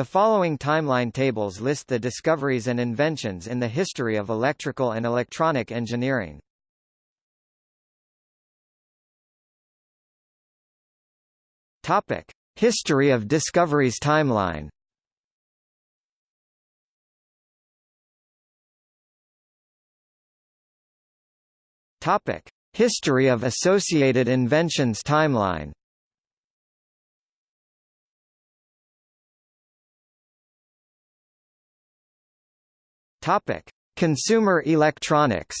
The following timeline tables list the discoveries and inventions in the history of electrical and electronic engineering. Topic: History of discoveries timeline. Topic: History of associated inventions timeline. Topic: Consumer electronics.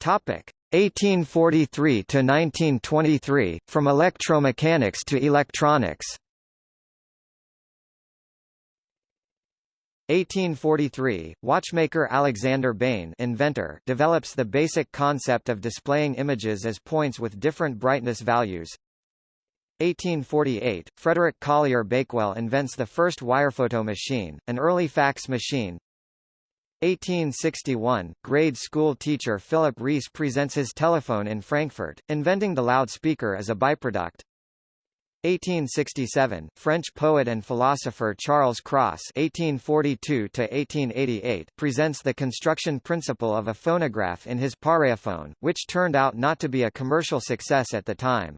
Topic: 1843 to 1923, from electromechanics to electronics. 1843, watchmaker Alexander Bain inventor develops the basic concept of displaying images as points with different brightness values. 1848, Frederick Collier Bakewell invents the first wirephoto machine, an early fax machine. 1861, grade school teacher Philip Reis presents his telephone in Frankfurt, inventing the loudspeaker as a byproduct. 1867, French poet and philosopher Charles Cros (1842–1888) presents the construction principle of a phonograph in his Paleophone, which turned out not to be a commercial success at the time.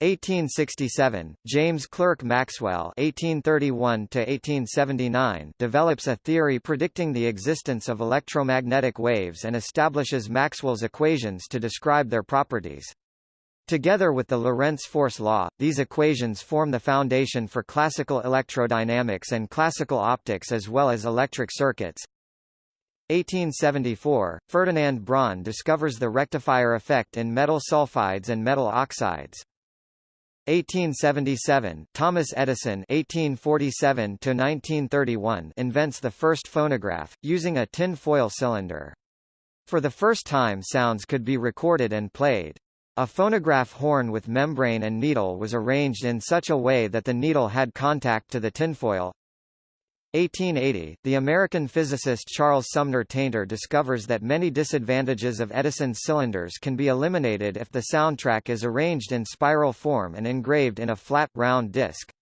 1867, James Clerk Maxwell (1831–1879) develops a theory predicting the existence of electromagnetic waves and establishes Maxwell's equations to describe their properties. Together with the Lorentz force law, these equations form the foundation for classical electrodynamics and classical optics as well as electric circuits. 1874, Ferdinand Braun discovers the rectifier effect in metal sulfides and metal oxides. 1877, Thomas Edison (1847–1931) invents the first phonograph, using a tin foil cylinder. For the first time sounds could be recorded and played. A phonograph horn with membrane and needle was arranged in such a way that the needle had contact to the tinfoil. 1880, the American physicist Charles Sumner Tainter discovers that many disadvantages of Edison's cylinders can be eliminated if the soundtrack is arranged in spiral form and engraved in a flat, round disc.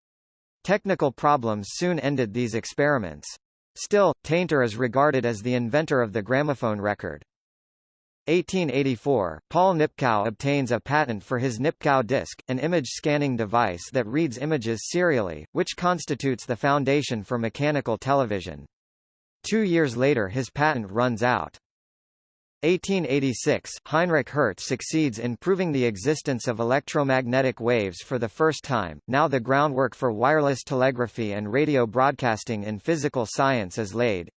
Technical problems soon ended these experiments. Still, Tainter is regarded as the inventor of the gramophone record. 1884, Paul Nipkow obtains a patent for his Nipkow disc, an image scanning device that reads images serially, which constitutes the foundation for mechanical television. Two years later his patent runs out. 1886, Heinrich Hertz succeeds in proving the existence of electromagnetic waves for the first time, now the groundwork for wireless telegraphy and radio broadcasting in physical science is laid.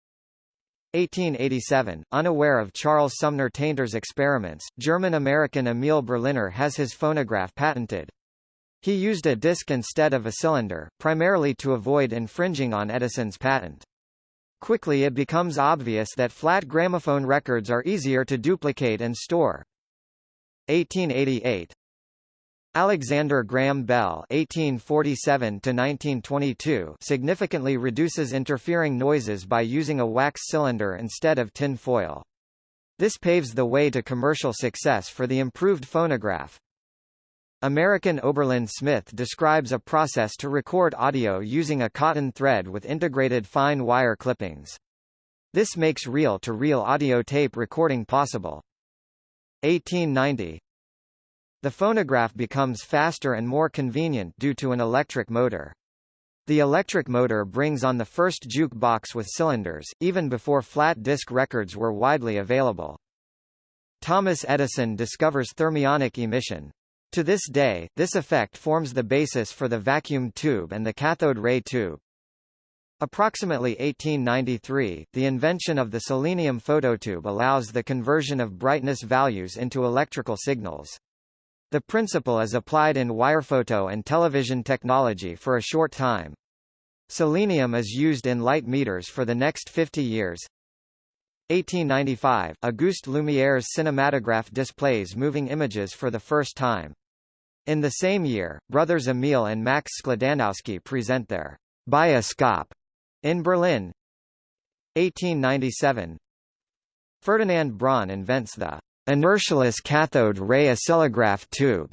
1887, unaware of Charles Sumner Tainter's experiments, German-American Emil Berliner has his phonograph patented. He used a disc instead of a cylinder, primarily to avoid infringing on Edison's patent. Quickly it becomes obvious that flat gramophone records are easier to duplicate and store. 1888, Alexander Graham Bell (1847–1922) significantly reduces interfering noises by using a wax cylinder instead of tin foil. This paves the way to commercial success for the improved phonograph. American Oberlin Smith describes a process to record audio using a cotton thread with integrated fine wire clippings. This makes reel-to-reel -reel audio tape recording possible. 1890 the phonograph becomes faster and more convenient due to an electric motor. The electric motor brings on the first jukebox with cylinders, even before flat disc records were widely available. Thomas Edison discovers thermionic emission. To this day, this effect forms the basis for the vacuum tube and the cathode ray tube. Approximately 1893, the invention of the selenium phototube allows the conversion of brightness values into electrical signals. The principle is applied in wirephoto and television technology for a short time. Selenium is used in light meters for the next 50 years. 1895, Auguste Lumiere's cinematograph displays moving images for the first time. In the same year, brothers Emil and Max Skladanowsky present their bioscope in Berlin. 1897, Ferdinand Braun invents the inertialess cathode ray oscillograph tube,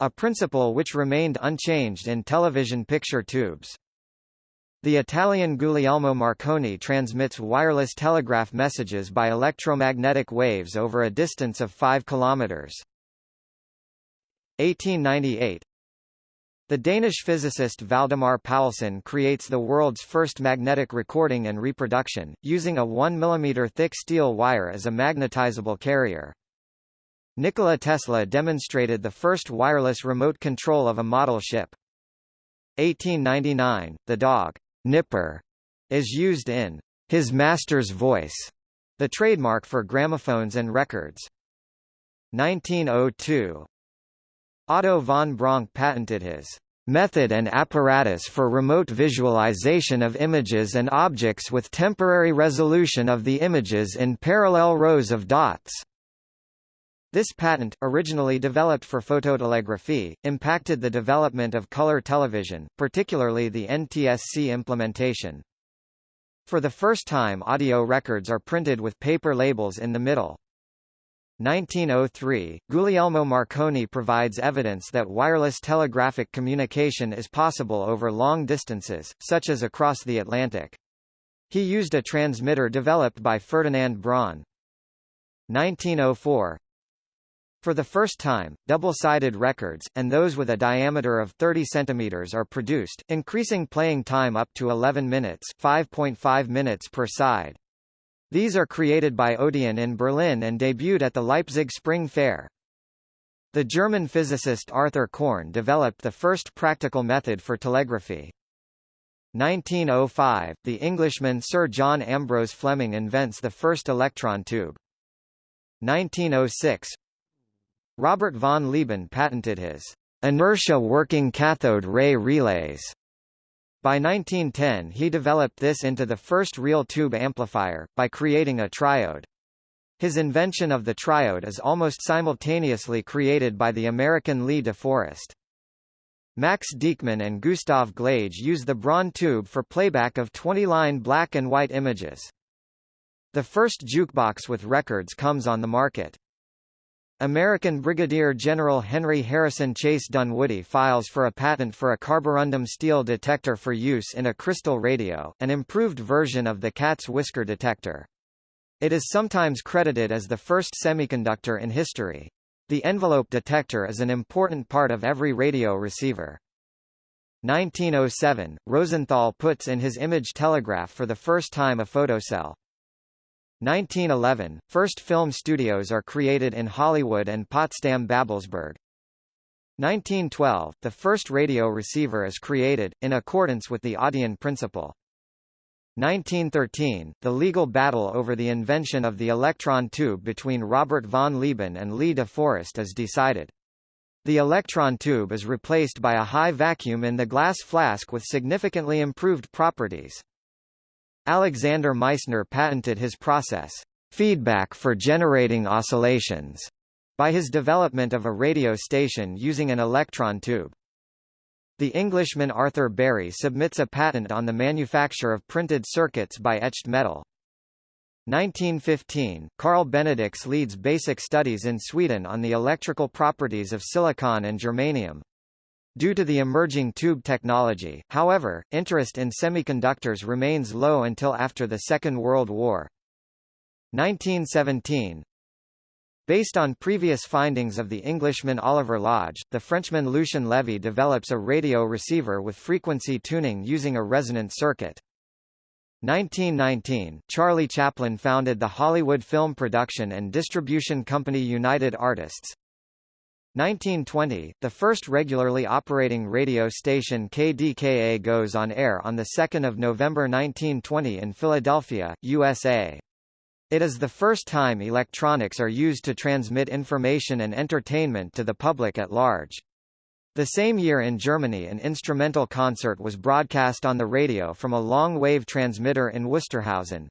a principle which remained unchanged in television picture tubes. The Italian Guglielmo Marconi transmits wireless telegraph messages by electromagnetic waves over a distance of 5 kilometers. 1898 The Danish physicist Valdemar Poulsen creates the world's first magnetic recording and reproduction, using a 1 mm thick steel wire as a magnetizable carrier. Nikola Tesla demonstrated the first wireless remote control of a model ship. 1899, the dog Nipper is used in his master's voice, the trademark for gramophones and records. 1902 Otto von Bronk patented his method and apparatus for remote visualization of images and objects with temporary resolution of the images in parallel rows of dots. This patent, originally developed for phototelegraphy, impacted the development of color television, particularly the NTSC implementation. For the first time audio records are printed with paper labels in the middle. 1903, Guglielmo Marconi provides evidence that wireless telegraphic communication is possible over long distances, such as across the Atlantic. He used a transmitter developed by Ferdinand Braun. 1904, for the first time, double-sided records, and those with a diameter of 30 cm are produced, increasing playing time up to 11 minutes 5.5 minutes per side. These are created by Odeon in Berlin and debuted at the Leipzig Spring Fair. The German physicist Arthur Korn developed the first practical method for telegraphy. 1905, the Englishman Sir John Ambrose Fleming invents the first electron tube. 1906, Robert von Lieben patented his inertia working cathode ray relays. By 1910 he developed this into the first real tube amplifier, by creating a triode. His invention of the triode is almost simultaneously created by the American Lee De Forest. Max Dieckmann and Gustav Glage use the Braun tube for playback of 20-line black and white images. The first jukebox with records comes on the market. American Brigadier General Henry Harrison Chase Dunwoody files for a patent for a carborundum steel detector for use in a crystal radio, an improved version of the cat's whisker detector. It is sometimes credited as the first semiconductor in history. The envelope detector is an important part of every radio receiver. 1907, Rosenthal puts in his image telegraph for the first time a photocell. 1911, first film studios are created in Hollywood and Potsdam-Babelsberg. 1912, the first radio receiver is created, in accordance with the Audion principle. 1913, the legal battle over the invention of the electron tube between Robert von Lieben and Lee de Forest is decided. The electron tube is replaced by a high vacuum in the glass flask with significantly improved properties. Alexander Meissner patented his process, feedback for generating oscillations, by his development of a radio station using an electron tube. The Englishman Arthur Berry submits a patent on the manufacture of printed circuits by etched metal. 1915, Carl Benedicks leads basic studies in Sweden on the electrical properties of silicon and germanium. Due to the emerging tube technology, however, interest in semiconductors remains low until after the Second World War. 1917 Based on previous findings of the Englishman Oliver Lodge, the Frenchman Lucien Levy develops a radio receiver with frequency tuning using a resonant circuit. 1919, Charlie Chaplin founded the Hollywood film production and distribution company United Artists. 1920, the first regularly operating radio station KDKA goes on air on 2 November 1920 in Philadelphia, USA. It is the first time electronics are used to transmit information and entertainment to the public at large. The same year in Germany an instrumental concert was broadcast on the radio from a long-wave transmitter in Wusterhausen.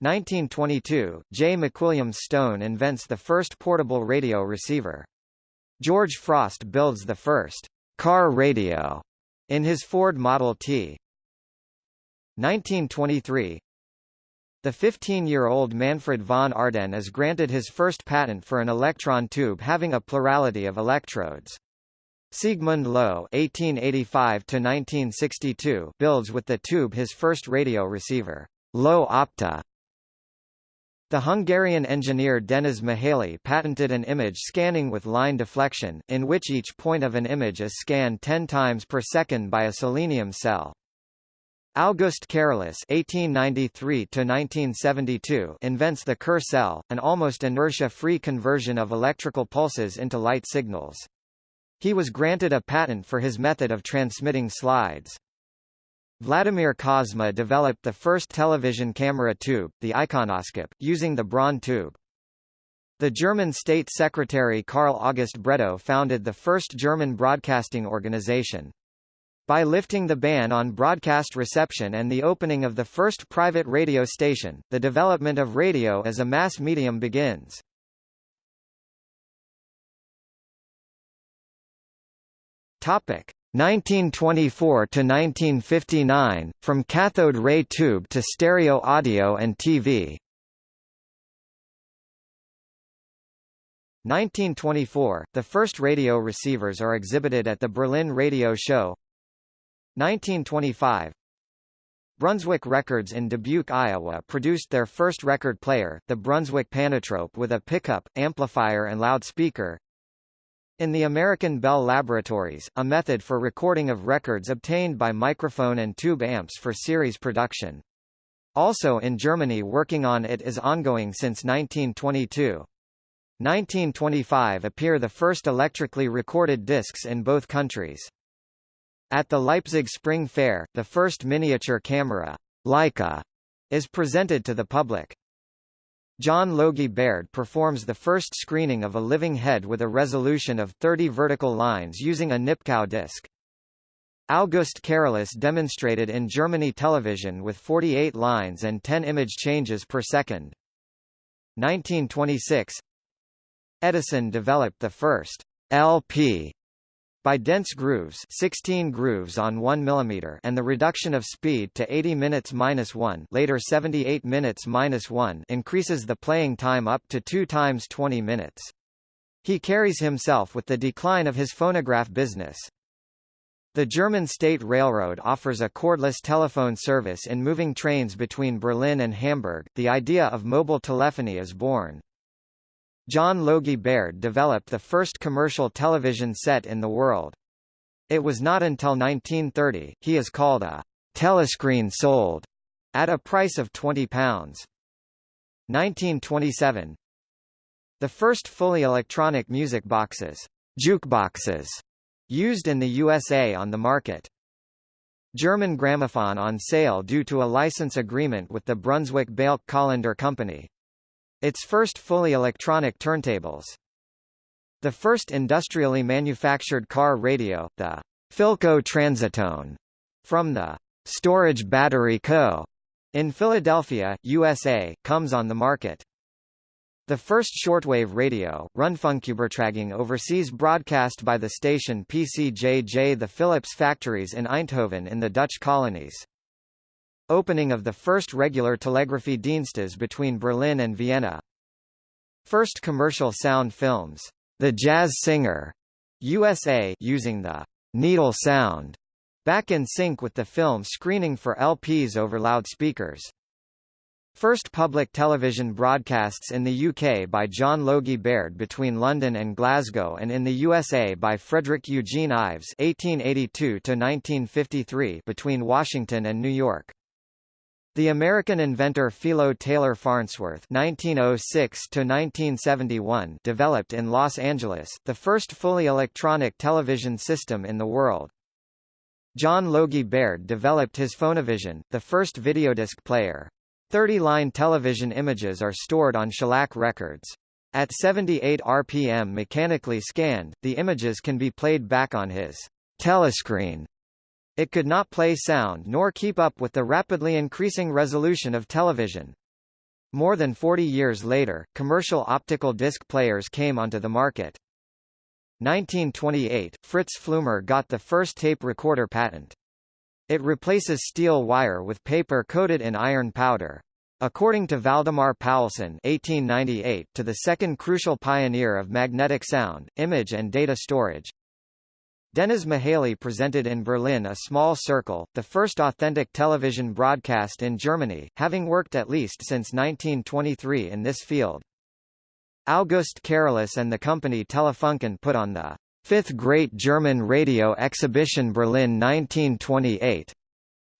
1922, J. McWilliams Stone invents the first portable radio receiver. George Frost builds the first car radio in his Ford Model T. 1923 The 15-year-old Manfred von Ardenne is granted his first patent for an electron tube having a plurality of electrodes. Siegmund Loewe (1885–1962) builds with the tube his first radio receiver, Loewe Opta. The Hungarian engineer Denis Mihaly patented an image scanning with line deflection, in which each point of an image is scanned 10 times per second by a selenium cell. August Karolus (1893–1972) invents the Kerr cell, an almost inertia-free conversion of electrical pulses into light signals. He was granted a patent for his method of transmitting slides. Vladimir Kozma developed the first television camera tube, the iconoscope, using the Braun tube. The German State Secretary Karl August Bredow founded the first German broadcasting organization. By lifting the ban on broadcast reception and the opening of the first private radio station, the development of radio as a mass medium begins. Topic: 1924 to 1959, from cathode ray tube to stereo audio and TV. 1924, the first radio receivers are exhibited at the Berlin Radio Show. 1925, Brunswick Records in Dubuque, Iowa produced their first record player, the Brunswick Panatrope with a pickup, amplifier and loudspeaker. In the American Bell Laboratories, a method for recording of records obtained by microphone and tube amps for series production. Also in Germany working on it is ongoing since 1922. 1925 appear the first electrically recorded discs in both countries. At the Leipzig Spring Fair, the first miniature camera, Leica, is presented to the public. John Logie Baird performs the first screening of a living head with a resolution of 30 vertical lines using a Nipkow disc. August Karolus demonstrated in Germany television with 48 lines and 10 image changes per second. 1926 Edison developed the first LP by dense grooves 16 grooves on 1 mm and the reduction of speed to 80 minutes minus 1 later 78 minutes minus 1 increases the playing time up to 2 times 20 minutes. He carries himself with the decline of his phonograph business. The German State Railroad offers a cordless telephone service in moving trains between Berlin and Hamburg. The idea of mobile telephony is born. John Logie Baird developed the first commercial television set in the world. It was not until 1930, he is called a telescreen sold at a price of £20. 1927 The first fully electronic music boxes, jukeboxes, used in the USA on the market. German gramophone on sale due to a license agreement with the Brunswick Balke Collender Company. Its first fully electronic turntables. The first industrially manufactured car radio, the Philco Transitone, from the Storage Battery Co. in Philadelphia, USA, comes on the market. The first shortwave radio, Rundfunkübertragung overseas broadcast by the station PCJJ the Philips factories in Eindhoven in the Dutch colonies. Opening of the first regular telegraphy dienstes between Berlin and Vienna. First commercial sound films. The Jazz Singer, USA using the needle sound back in sync with the film screening for LPs over loudspeakers. First public television broadcasts in the UK by John Logie Baird between London and Glasgow and in the USA by Frederick Eugene Ives (1882–1953) between Washington and New York. The American inventor Philo Taylor Farnsworth (1906–1971) developed in Los Angeles the first fully electronic television system in the world. John Logie Baird developed his Phonovision, the first videodisc player. 30-line television images are stored on shellac records. At 78 rpm mechanically scanned, the images can be played back on his telescreen it could not play sound nor keep up with the rapidly increasing resolution of television. More than 40 years later, commercial optical disc players came onto the market. 1928, Fritz Pfleumer got the first tape recorder patent. It replaces steel wire with paper coated in iron powder. According to Valdemar Poulsen (1898), to the second crucial pioneer of magnetic sound, image and data storage, Dennis Mihaly presented in Berlin A Small Circle, the first authentic television broadcast in Germany, having worked at least since 1923 in this field. August Karolus and the company Telefunken put on the Fifth Great German Radio Exhibition Berlin 1928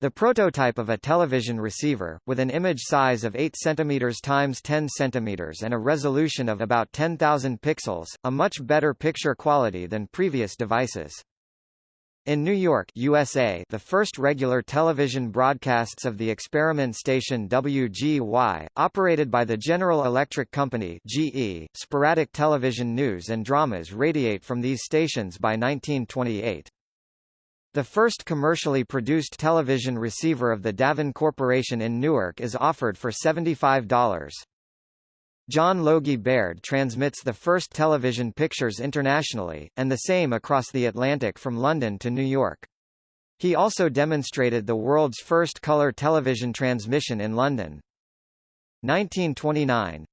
the prototype of a television receiver, with an image size of 8 cm x 10 cm and a resolution of about 10,000 pixels, a much better picture quality than previous devices. In New York, USA, the first regular television broadcasts of the experiment station WGY, operated by the General Electric Company (GE), sporadic television news and dramas radiate from these stations by 1928. The first commercially produced television receiver of the Daven Corporation in Newark is offered for $75. John Logie Baird transmits the first television pictures internationally, and the same across the Atlantic from London to New York. He also demonstrated the world's first color television transmission in London. 1929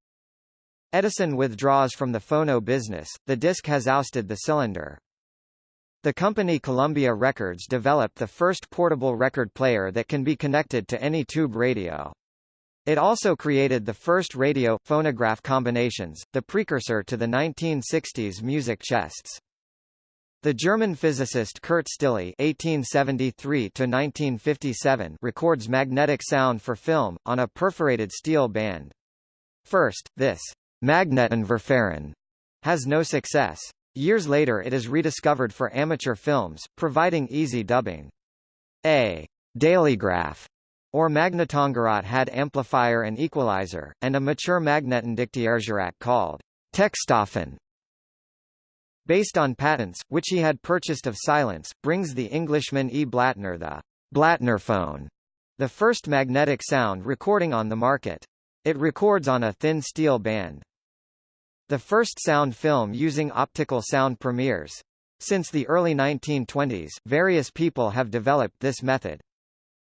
Edison withdraws from the phono business, the disc has ousted the cylinder. The company Columbia Records developed the first portable record player that can be connected to any tube radio. It also created the first radio-phonograph combinations, the precursor to the 1960s music chests. The German physicist Kurt Stille (1873–1957) records magnetic sound for film on a perforated steel band. First, this Magnettonverfahren has no success. Years later it is rediscovered for amateur films, providing easy dubbing. A dailygraph or Magnettongerät had amplifier and equalizer, and a mature Magnettondiktiergerät called Textophon. Based on patents, which he had purchased of Silence, brings the Englishman E. Blattner the Blattnerphone, the first magnetic sound recording on the market. It records on a thin steel band. The first sound film using optical sound premieres. Since the early 1920s, various people have developed this method.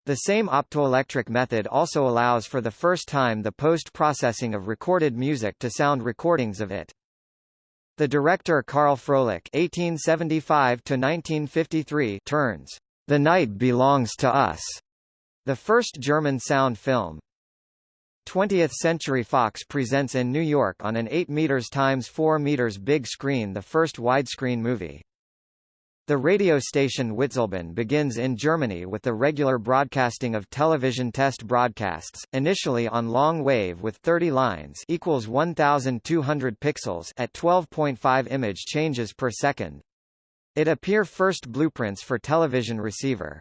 The same optoelectric method also allows for the first time the post-processing of recorded music to sound recordings of it. The director Karl Froelich (1875–1953) turns "The Night Belongs to Us," the first German sound film, 20th Century Fox presents in New York on an 8 meters times 4 meters big screen the first widescreen movie. The radio station Witzleben begins in Germany with the regular broadcasting of television test broadcasts, initially on long wave with 30 lines equals 1200 pixels at 12.5 image changes per second. It appear first blueprints for television receiver.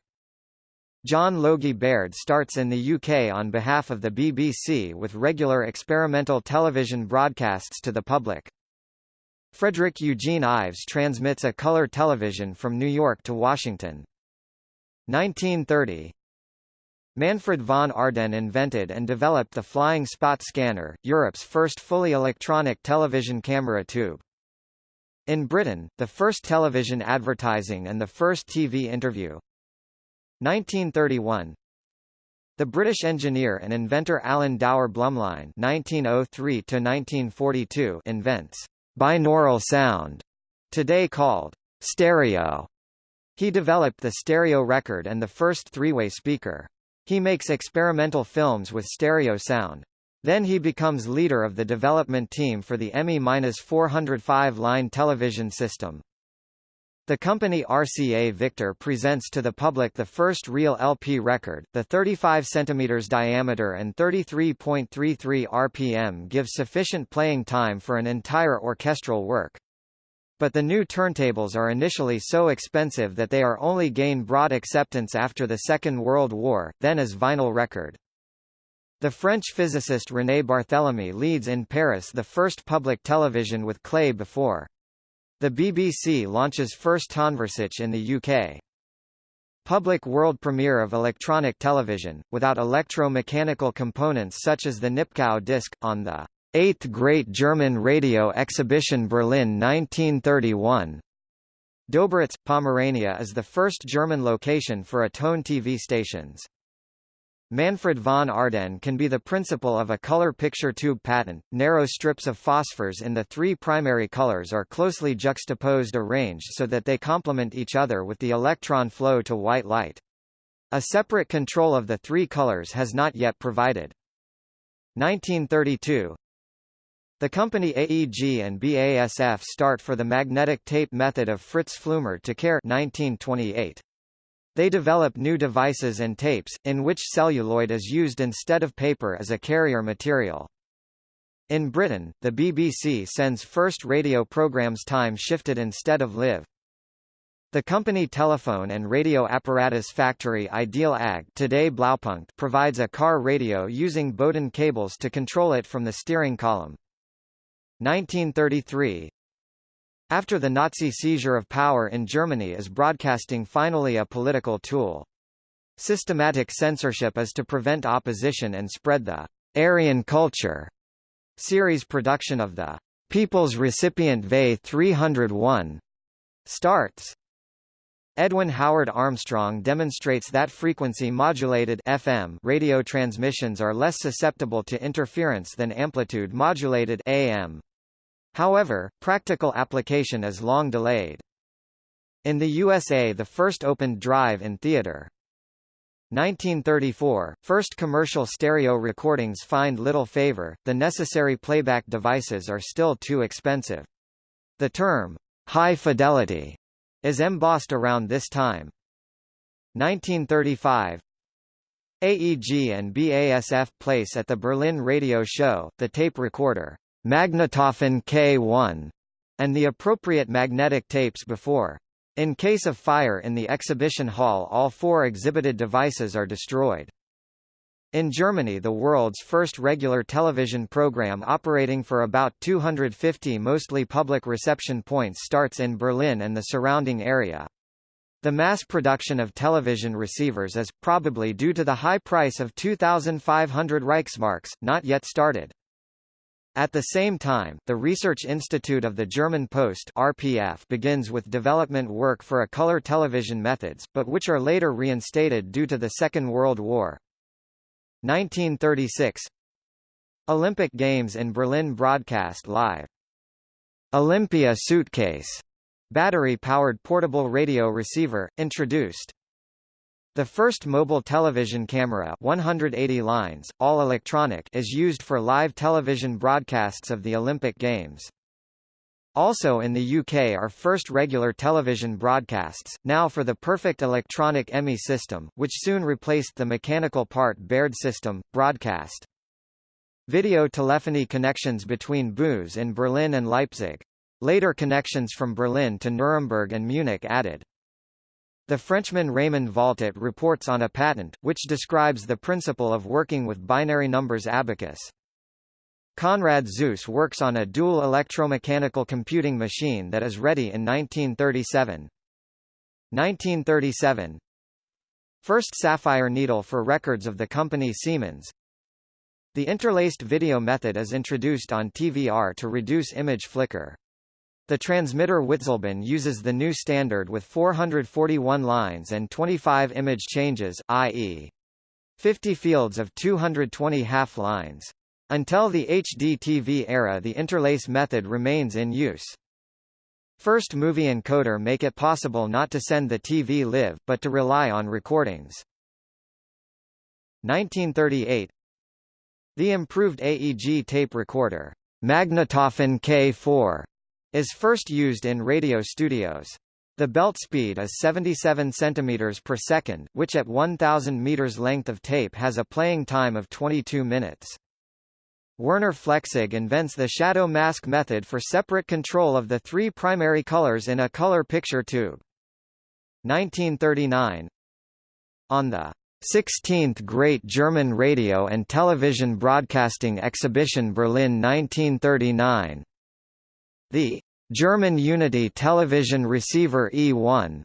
John Logie Baird starts in the UK on behalf of the BBC with regular experimental television broadcasts to the public. Frederick Eugene Ives transmits a color television from New York to Washington. 1930 Manfred von Ardenne invented and developed the flying spot scanner, Europe's first fully electronic television camera tube. In Britain, the first television advertising and the first TV interview, 1931 The British engineer and inventor Alan Dower Blumlein (1903–1942) invents binaural sound, today called stereo. He developed the stereo record and the first three-way speaker. He makes experimental films with stereo sound. Then he becomes leader of the development team for the ME-405 line television system. The company RCA Victor presents to the public the first real LP record. The 35 cm diameter and 33.33 RPM give sufficient playing time for an entire orchestral work. But the new turntables are initially so expensive that they are only gain broad acceptance after the Second World War, then as vinyl record. The French physicist René Barthélemy leads in Paris the first public television with clay before. The BBC launches first Tonversich in the UK. Public world premiere of electronic television, without electro-mechanical components such as the Nipkow disc, on the 8th Great German Radio Exhibition Berlin 1931. Dobritz, Pomerania is the first German location for a tone TV stations. Manfred von Ardenne can be the principle of a color picture tube patent. Narrow strips of phosphors in the three primary colors are closely juxtaposed arranged so that they complement each other with the electron flow to white light. A separate control of the three colors has not yet provided. 1932 the company AEG and BASF start for the magnetic tape method of Fritz Pfleumer to care 1928. They develop new devices and tapes, in which celluloid is used instead of paper as a carrier material. In Britain, the BBC sends first radio programmes time shifted instead of live. The company telephone and radio apparatus factory Ideal AG today Blaupunkt provides a car radio using Bowden cables to control it from the steering column. 1933 After the Nazi seizure of power in Germany is broadcasting finally a political tool. Systematic censorship is to prevent opposition and spread the Aryan culture. Series production of the People's Recipient VE 301 starts. Edwin Howard Armstrong demonstrates that frequency-modulated FM radio transmissions are less susceptible to interference than amplitude-modulated AM. However, practical application is long delayed. In the USA the first opened drive in theater. 1934, first commercial stereo recordings find little favor, the necessary playback devices are still too expensive. The term, high fidelity, is embossed around this time. 1935 AEG and BASF place at the Berlin Radio Show, the tape recorder, Magnetophon K1, and the appropriate magnetic tapes before. In case of fire in the exhibition hall all four exhibited devices are destroyed. In Germany the world's first regular television program operating for about 250 mostly public reception points starts in Berlin and the surrounding area. The mass production of television receivers is, probably due to the high price of 2,500 Reichsmarks, not yet started. At the same time, the Research Institute of the German Post RPF begins with development work for a color television methods, but which are later reinstated due to the Second World War. 1936 Olympic Games in Berlin broadcast live. Olympia suitcase battery-powered portable radio receiver, introduced. The first mobile television camera 180 lines, all electronic is used for live television broadcasts of the Olympic Games. Also in the UK are first regular television broadcasts, now for the perfect electronic EMI system, which soon replaced the mechanical part Baird system, broadcast. Video telephony connections between BUs in Berlin and Leipzig. Later connections from Berlin to Nuremberg and Munich added. The Frenchman Raymond Valtat reports on a patent, which describes the principle of working with binary numbers abacus. Konrad Zuse works on a dual electromechanical computing machine that is ready in 1937. 1937 First sapphire needle for records of the company Siemens. The interlaced video method is introduced on TVR to reduce image flicker. The transmitter Witzleben uses the new standard with 441 lines and 25 image changes, i.e. 50 fields of 220 half lines. Until the HDTV era the interlace method remains in use. First movie encoder make it possible not to send the TV live, but to rely on recordings. 1938 The improved AEG tape recorder, Magnetophon K4, is first used in radio studios. The belt speed is 77 cm per second, which at 1000 meters length of tape has a playing time of 22 minutes. Werner Flechsig invents the shadow mask method for separate control of the three primary colors in a color picture tube. 1939 On the 16th Great German Radio and Television Broadcasting Exhibition Berlin 1939 the German Unity television receiver E1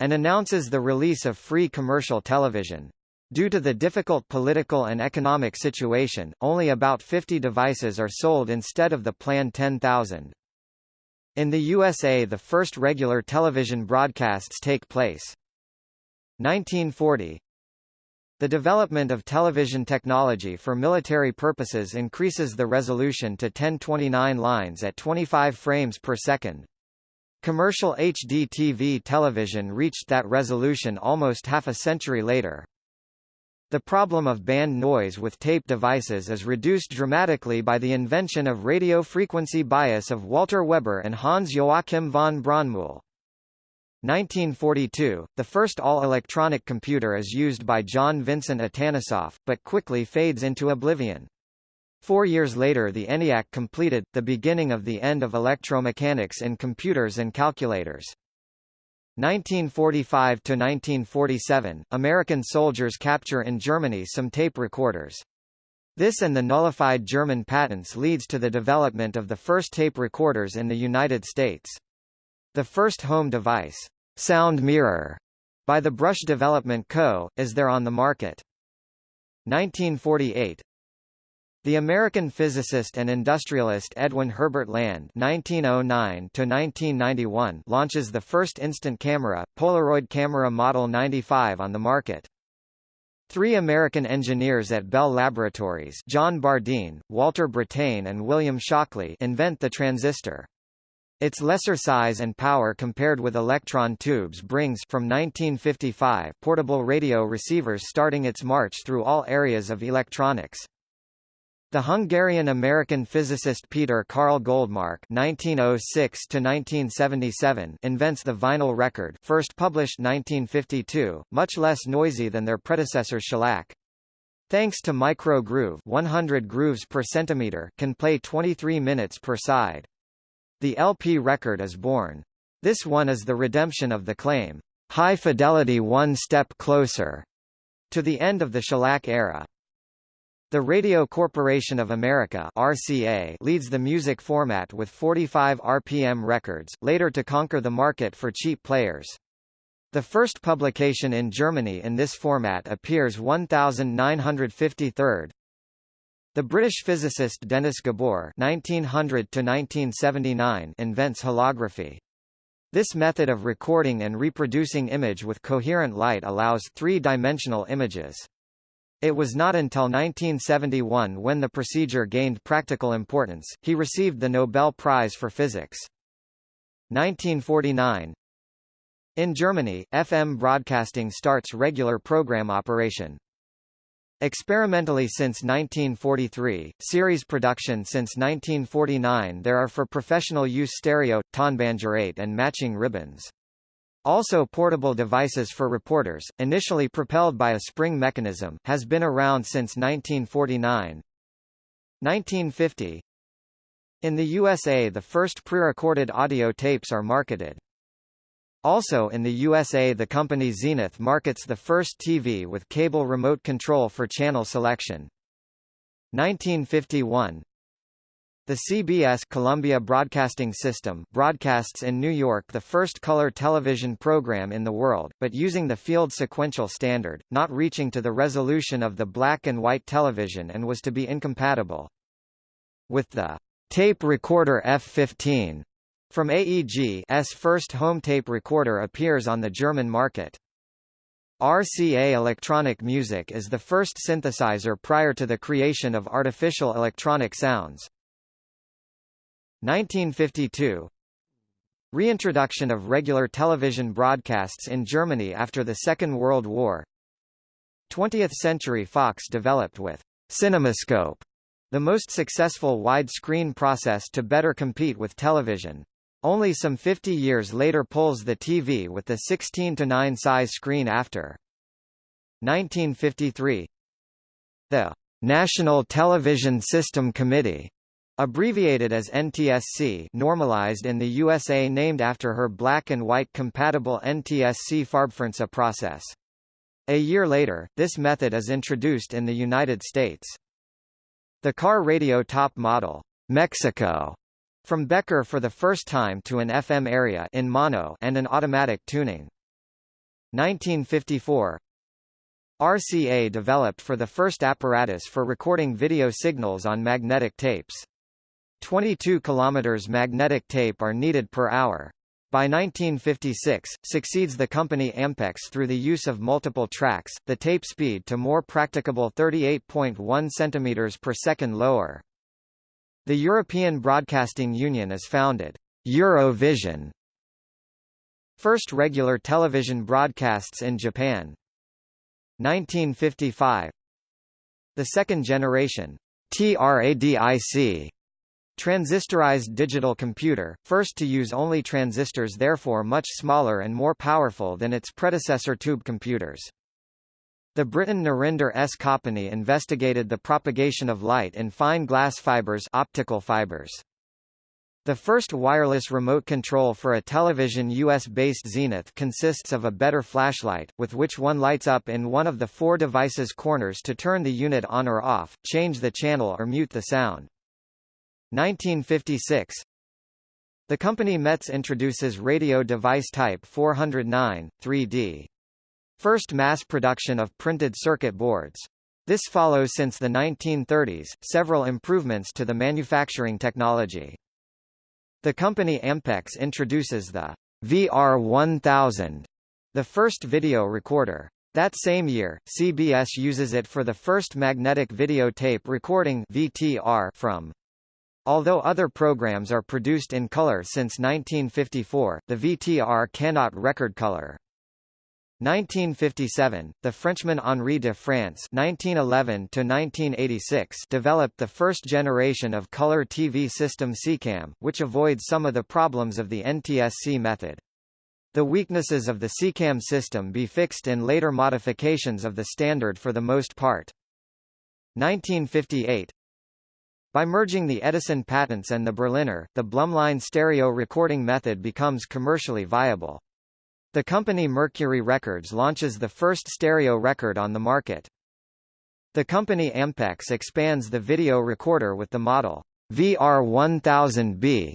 and announces the release of free commercial television. Due to the difficult political and economic situation, only about 50 devices are sold instead of the planned 10,000. In the USA the first regular television broadcasts take place. 1940 The development of television technology for military purposes increases the resolution to 1029 lines at 25 frames per second. Commercial HD TV television reached that resolution almost half a century later. The problem of band noise with tape devices is reduced dramatically by the invention of radio frequency bias of Walter Weber and Hans Joachim von Braunmühl. 1942, the first all-electronic computer is used by John Vincent Atanasoff, but quickly fades into oblivion. Four years later the ENIAC completed, the beginning of the end of electromechanics in computers and calculators. 1945 to 1947, American soldiers capture in Germany some tape recorders. This and the nullified German patents leads to the development of the first tape recorders in the United States. The first home device, Sound Mirror, by the Brush Development Co., is there on the market. 1948, the American physicist and industrialist Edwin Herbert Land (1909–1991) launches the first instant camera, Polaroid camera Model 95, on the market. Three American engineers at Bell Laboratories, John Bardeen, Walter Brattain, and William Shockley, invent the transistor. Its lesser size and power compared with electron tubes brings from 1955 portable radio receivers starting its march through all areas of electronics. The Hungarian-American physicist Peter Carl Goldmark (1906–1977) invents the vinyl record, first published 1952, much less noisy than their predecessor shellac. Thanks to micro groove, 100 grooves per centimeter, can play 23 minutes per side. The LP record is born. This one is the redemption of the claim, "High fidelity one step closer," to the end of the shellac era. The Radio Corporation of America RCA leads the music format with 45 RPM records, later to conquer the market for cheap players. The first publication in Germany in this format appears 1953. The British physicist Denis Gabor (1900–1979) invents holography. This method of recording and reproducing image with coherent light allows three-dimensional images. It was not until 1971 when the procedure gained practical importance, he received the Nobel Prize for Physics. 1949 In Germany, FM broadcasting starts regular program operation. Experimentally since 1943, series production since 1949 there are for professional use stereo, Tonbandgerät and matching ribbons. Also portable devices for reporters, initially propelled by a spring mechanism, has been around since 1949. 1950 In the USA the first pre-recorded audio tapes are marketed. Also in the USA the company Zenith markets the first TV with cable remote control for channel selection. 1951 the CBS Columbia Broadcasting System broadcasts in New York the first color television program in the world, but using the field sequential standard, not reaching to the resolution of the black and white television and was to be incompatible. With the tape recorder F15 from AEG's first home tape recorder appears on the German market. RCA Electronic Music is the first synthesizer prior to the creation of artificial electronic sounds. 1952 Reintroduction of regular television broadcasts in Germany after the Second World War 20th Century Fox developed with CinemaScope the most successful widescreen process to better compete with television. Only some 50 years later pulls the TV with the 16 to 9 size screen after. 1953 The National Television System Committee Abbreviated as NTSC normalized in the USA named after her black and white compatible NTSC Farbfernseh process. A year later, this method is introduced in the United States. The car radio top model, Mexico, from Becker for the first time to an FM area in mono and an automatic tuning. 1954 RCA developed for the first apparatus for recording video signals on magnetic tapes. 22 km magnetic tape are needed per hour. by 1956, succeeds the company Ampex through the use of multiple tracks, the tape speed to more practicable 38.1 cm per second lower. The European Broadcasting Union is founded. Eurovision. First regular television broadcasts in Japan. 1955. The second generation TRADIC Transistorized digital computer, first to use only transistors therefore much smaller and more powerful than its predecessor tube computers. The Briton Narinder S. Kapany investigated the propagation of light in fine glass fibers optical fibers. The first wireless remote control for a television US-based Zenith consists of a better flashlight, with which one lights up in one of the four device's corners to turn the unit on or off, change the channel or mute the sound. 1956 The company Metz introduces radio device type 409, 3D. First mass production of printed circuit boards. This follows since the 1930s, several improvements to the manufacturing technology. The company Ampex introduces the VR1000, the first video recorder. That same year, CBS uses it for the first magnetic video tape recording VTR from Although other programs are produced in color since 1954, the VTR cannot record color. 1957, the Frenchman Henri de France (1911–1986) developed the first generation of color TV system SECAM, which avoids some of the problems of the NTSC method. The weaknesses of the SECAM system be fixed in later modifications of the standard for the most part. 1958, by merging the Edison patents and the Berliner, the Blumlein stereo recording method becomes commercially viable. The company Mercury Records launches the first stereo record on the market. The company Ampex expands the video recorder with the model VR1000B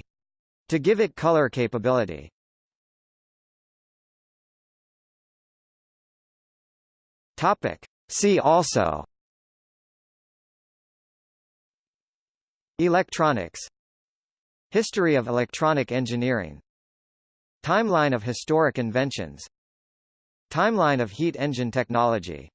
to give it color capability. Topic. See also Electronics History of electronic engineering Timeline of historic inventions. Timeline of heat engine technology